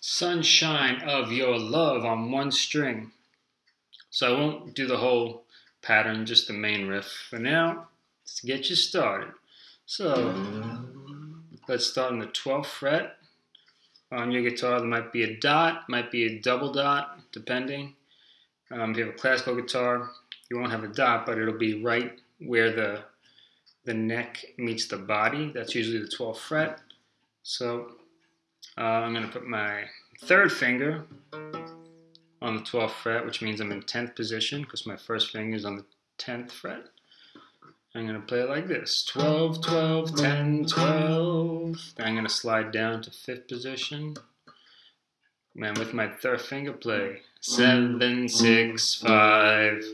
Sunshine of Your Love on one string. So I won't do the whole pattern, just the main riff for now, to get you started. So let's start on the 12th fret. On your guitar, there might be a dot, might be a double dot, depending. Um, if you have a classical guitar, you won't have a dot, but it'll be right where the the neck meets the body. That's usually the 12th fret. So uh, I'm going to put my third finger on the 12th fret, which means I'm in 10th position because my first finger is on the 10th fret. I'm going to play it like this 12, 12, 10, 12. Then I'm going to slide down to 5th position. And with my third finger, play 7, 6, 5.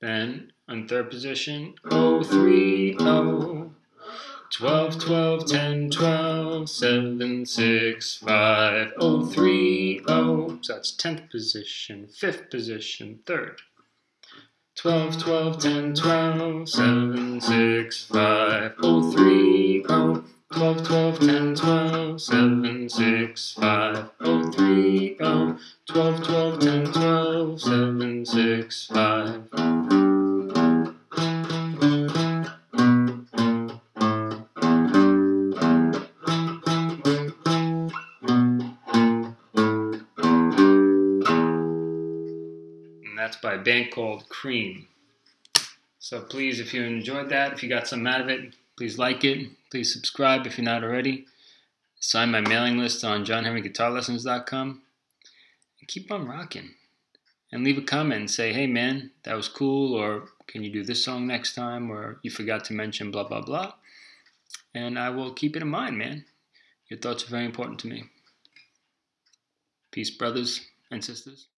Then on third position, 0, 3, 0. 12, 12, 10, 12, 7, 6, 5, 0, 3, 0. So that's 10th position, 5th position, 3rd. 12, 12, 10, 12, 7, 6, 5, 0, 3, 0. 12, 12, 10, 12, 7, 6, 5, 0, 3, 0. 12, 12, 10, 12, 7, 6, 5. That's by a band called Cream. So please, if you enjoyed that, if you got some out of it, please like it. Please subscribe if you're not already. Sign my mailing list on johnhenryguitarlessons.com. And keep on rocking. And leave a comment and say, hey man, that was cool, or can you do this song next time, or you forgot to mention blah, blah, blah. And I will keep it in mind, man. Your thoughts are very important to me. Peace, brothers and sisters.